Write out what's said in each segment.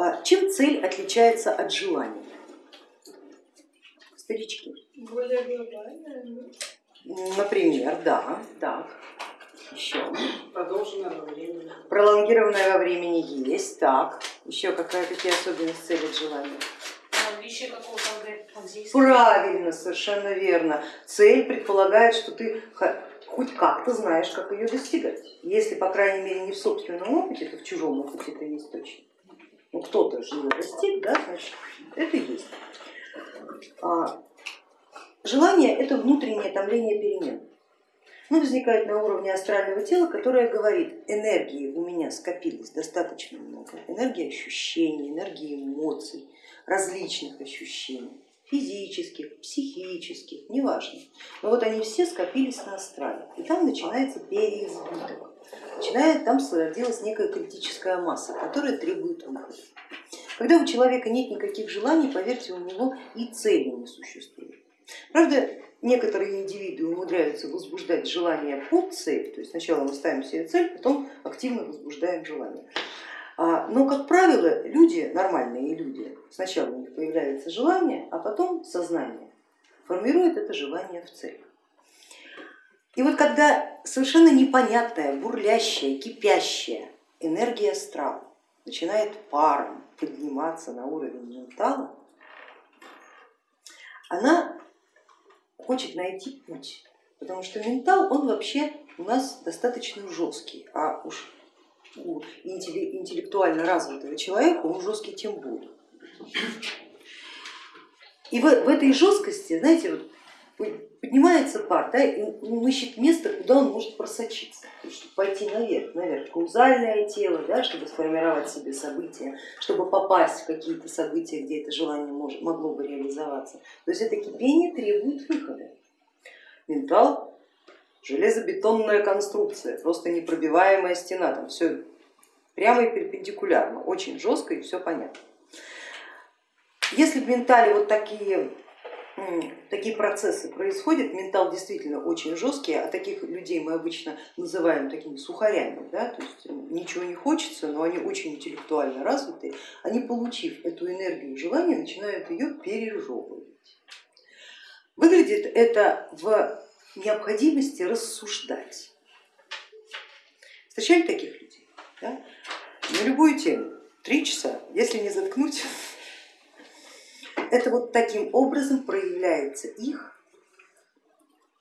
А, чем цель отличается от желания? Старички. Более глобальная. Например, да, так. Еще. Продолженное во времени. Пролонгированное во времени есть, так. Еще какая, какие особенности цели от желания? Правильно, совершенно верно. Цель предполагает, что ты хоть как-то знаешь, как ее достигать. Если, по крайней мере, не в собственном опыте, то в чужом опыте это есть точно. Ну кто-то же ее достиг, да, значит, это есть. А, желание это внутреннее томление перемен. Ну, возникает на уровне астрального тела, которое говорит, энергии у меня скопилось достаточно много, энергии ощущений, энергии эмоций, различных ощущений, физических, психических, неважно. Но вот они все скопились на астрале, и там начинается переизбыток. Начинает там сложилась некая критическая масса, которая требует выхода. Когда у человека нет никаких желаний, поверьте, у него и цели не существует. Правда, некоторые индивиды умудряются возбуждать желание под цель, то есть сначала мы ставим себе цель, потом активно возбуждаем желание. А, но, как правило, люди, нормальные люди, сначала у них появляется желание, а потом сознание формирует это желание в цель. И вот когда совершенно непонятная, бурлящая, кипящая энергия астрала начинает паром подниматься на уровень ментала, она хочет найти путь, потому что ментал, он вообще у нас достаточно жесткий, а уж у интеллектуально развитого человека он жесткий тем более. И в, в этой жесткости, знаете, вот поднимается пар, да, и он ищет место, куда он может просочиться, чтобы пойти наверх, наверх, каузальное тело, да, чтобы сформировать себе события, чтобы попасть в какие-то события, где это желание может, могло бы реализоваться. То есть это кипение требует выхода. Ментал железобетонная конструкция, просто непробиваемая стена, там все прямо и перпендикулярно, очень жестко и все понятно. Если в ментале вот такие, такие процессы происходят, ментал действительно очень жесткий, а таких людей мы обычно называем такими сухарями, да, то есть ничего не хочется, но они очень интеллектуально развитые, они, получив эту энергию желания, начинают ее пережевывать. Выглядит это в необходимости рассуждать. Встречали таких людей? Да? На любую тему, три часа, если не заткнуть, это вот таким образом проявляется их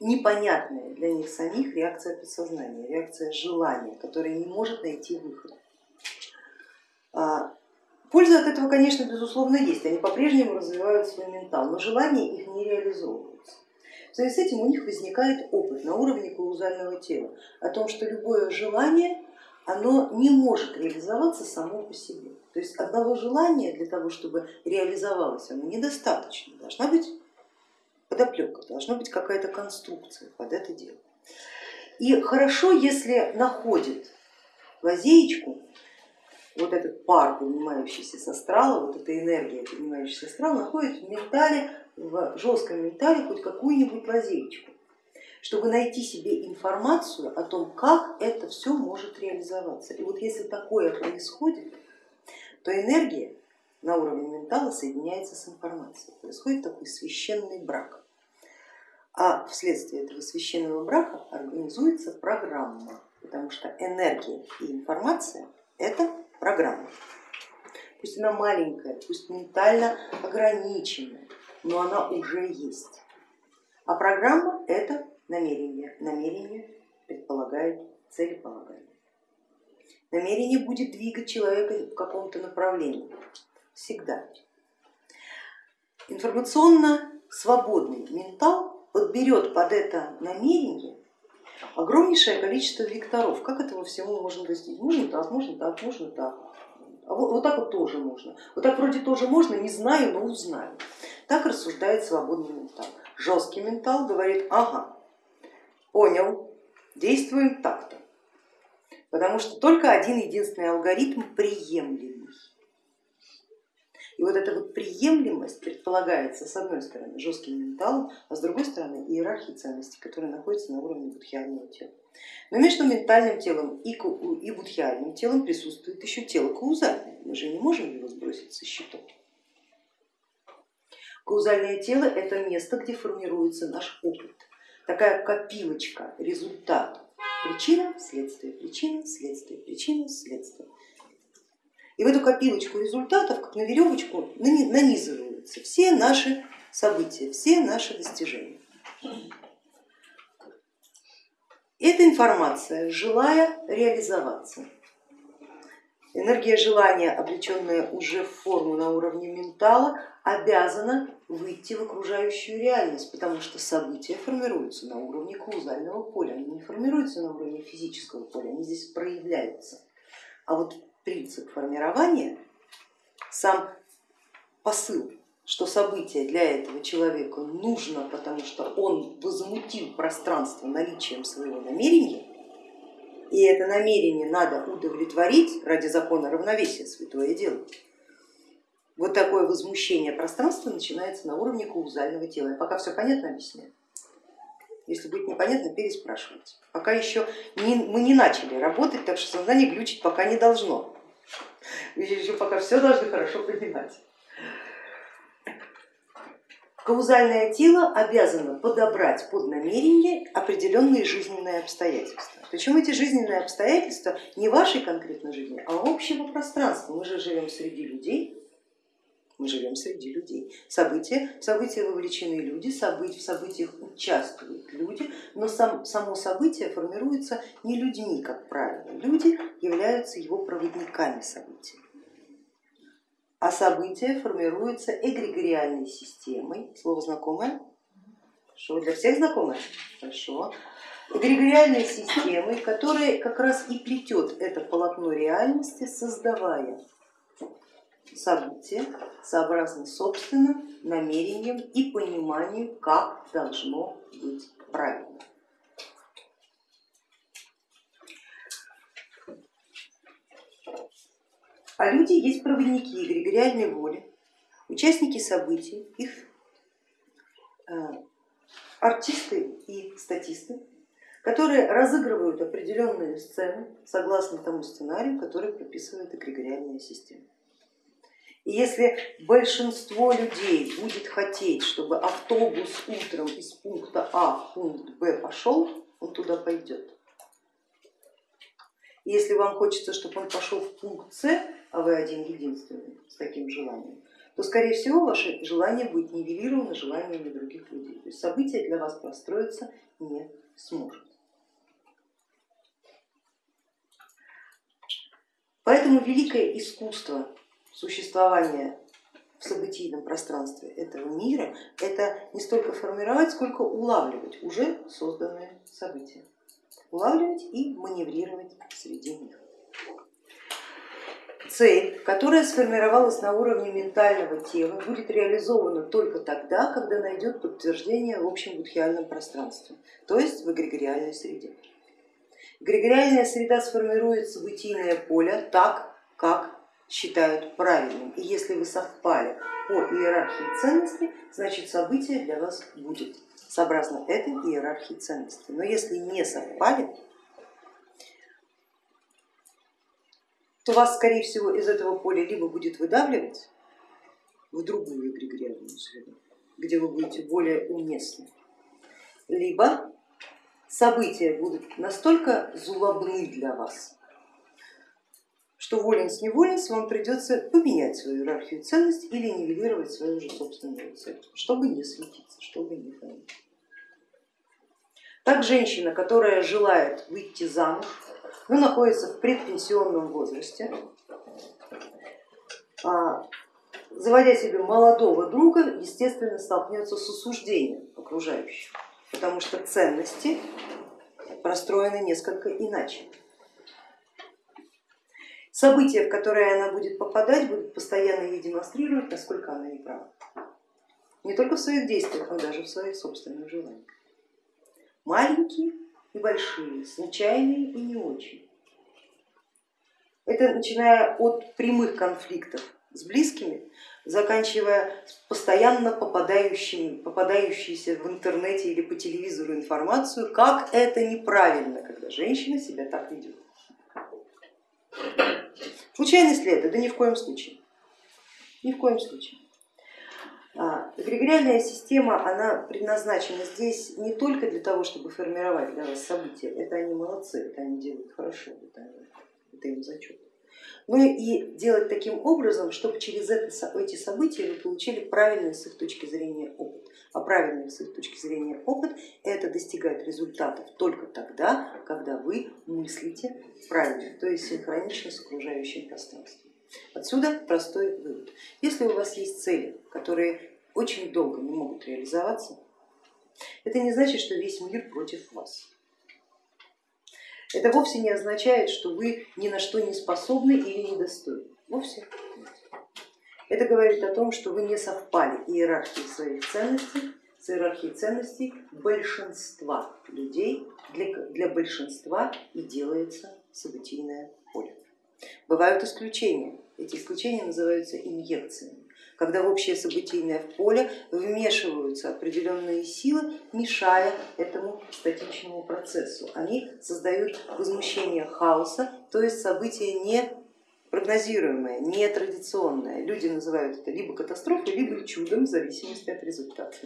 непонятная для них самих реакция подсознания, реакция желания, которая не может найти выход. А, польза от этого, конечно, безусловно есть, они по-прежнему развивают свой ментал, но желания их не реализовываются. В связи с этим у них возникает опыт на уровне каузального тела о том, что любое желание оно не может реализоваться само по себе. То есть одного желания для того, чтобы реализовалось оно недостаточно, должна быть подоплека, должна быть какая-то конструкция под это дело. И хорошо, если находит лазеечку, вот этот пар, поднимающийся с астрала, вот эта энергия, поднимающаяся с астрала, находит в ментале, в жестком ментале хоть какую-нибудь лазеечку чтобы найти себе информацию о том, как это все может реализоваться. И вот если такое происходит, то энергия на уровне ментала соединяется с информацией, происходит такой священный брак. А вследствие этого священного брака организуется программа, потому что энергия и информация это программа. Пусть она маленькая, пусть ментально ограниченная, но она уже есть. А программа это намерение. Намерение предполагает целеполагание. Намерение будет двигать человека в каком-то направлении, всегда. Информационно свободный ментал подберет под это намерение огромнейшее количество векторов. Как этого всего можно достичь? Можно так, можно так, можно так. А вот, вот так вот тоже можно. Вот так вроде тоже можно, не знаю, но узнаю. Так рассуждает свободный ментал. Жесткий ментал говорит, ага, понял, действуем так-то. Потому что только один единственный алгоритм приемлемый. И вот эта вот приемлемость предполагается с одной стороны жестким менталом, а с другой стороны иерархией ценностей, которая находится на уровне будхиального тела. Но между ментальным телом и, и будхиальным телом присутствует еще тело каузальное, мы же не можем его сбросить со счетов. Каузальное тело это место, где формируется наш опыт, такая копилочка, результат, причина, следствие, причина, следствие, причина, следствие. И в эту копилочку результатов, как на веревочку, нанизываются все наши события, все наши достижения. Эта информация, желая реализоваться, энергия желания, облеченная уже в форму на уровне ментала, обязана выйти в окружающую реальность, потому что события формируются на уровне каузального поля, они не формируются на уровне физического поля, они здесь проявляются. А вот принцип формирования, сам посыл, что событие для этого человека нужно, потому что он возмутил пространство наличием своего намерения, и это намерение надо удовлетворить ради закона равновесия, святое дело. Вот такое возмущение пространства начинается на уровне каузального тела. Я пока все понятно объясняю. Если будет непонятно, переспрашивайте. Пока еще не, мы не начали работать, так что сознание глючить пока не должно. Еще пока все должны хорошо понимать. Каузальное тело обязано подобрать под намерение определенные жизненные обстоятельства. Причем эти жизненные обстоятельства не вашей конкретной жизни, а общего пространства. Мы же живем среди людей, мы живем среди людей. События, в события вовлечены люди, события, в событиях участвуют люди, но сам, само событие формируется не людьми, как правило. Люди являются его проводниками событий. А событие формируется эгрегориальной системой. Слово знакомое? Что для всех знакомое? Хорошо. Эгрегориальной системой, которая как раз и плетет это полотно реальности, создавая события сообразно собственным намерением и пониманию, как должно быть правильно. А люди есть проводники эгрегориальной воли, участники событий, их э, артисты и статисты, которые разыгрывают определенные сцены согласно тому сценарию, который прописывает эгрегориальная система. И если большинство людей будет хотеть, чтобы автобус утром из пункта А в пункт Б пошел, он туда пойдет. Если вам хочется, чтобы он пошел в пункт С, а вы один единственный с таким желанием, то скорее всего ваше желание будет нивелировано желаниями других людей. То есть событие для вас простроиться не сможет. Поэтому великое искусство существования в событийном пространстве этого мира, это не столько формировать, сколько улавливать уже созданные события. Улавливать и маневрировать среди них. Цель, которая сформировалась на уровне ментального тела, будет реализована только тогда, когда найдет подтверждение в общем будхиальном пространстве, то есть в эгрегориальной среде. Эгрегориальная среда сформирует событийное поле так, как считают правильным. И если вы совпали по иерархии ценностей, значит событие для вас будет сообразно этой иерархии ценностей. Но если не совпали, то вас, скорее всего, из этого поля либо будет выдавливать в другую эгрегориальную среду, где вы будете более уместны, либо события будут настолько злобны для вас, что волен с неволенс вам придется поменять свою иерархию ценностей или нивелировать свою же собственную цель, чтобы не светиться, чтобы не хранить. Так женщина, которая желает выйти замуж, но находится в предпенсионном возрасте, а, заводя себе молодого друга, естественно, столкнется с осуждением окружающих, потому что ценности простроены несколько иначе. События, в которые она будет попадать, будут постоянно ей демонстрировать, насколько она не права. Не только в своих действиях, но даже в своих собственных желаниях. Маленькие и большие, случайные и не очень. Это начиная от прямых конфликтов с близкими, заканчивая постоянно попадающими, попадающейся в интернете или по телевизору информацию, как это неправильно, когда женщина себя так ведет. Случайность ли это? Да ни в коем случае. Ни в коем случае. А, эгрегориальная система, она предназначена здесь не только для того, чтобы формировать для вас события, это они молодцы, это они делают хорошо, это, это им зачет, но и делать таким образом, чтобы через это, эти события вы получили правильный с их точки зрения опыт. А правильный с их точки зрения опыт это достигает результатов только тогда, когда вы мыслите правильно, то есть синхронично с окружающим пространством. Отсюда простой вывод. Если у вас есть цели, которые очень долго не могут реализоваться, это не значит, что весь мир против вас. Это вовсе не означает, что вы ни на что не способны или недостойны. Вовсе Это говорит о том, что вы не совпали иерархией своих ценностей с иерархией ценностей большинства людей, для, для большинства и делается событийное поле. Бывают исключения, эти исключения называются инъекциями, когда в общее событийное поле вмешиваются определенные силы, мешая этому статичному процессу. Они создают возмущение хаоса, то есть событие не прогнозируемое, не традиционное. Люди называют это либо катастрофой, либо чудом, в зависимости от результата.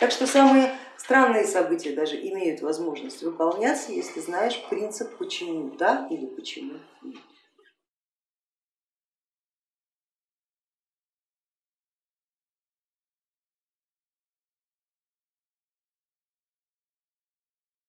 Так что самые странные события даже имеют возможность выполняться, если знаешь принцип почему да или почему нет.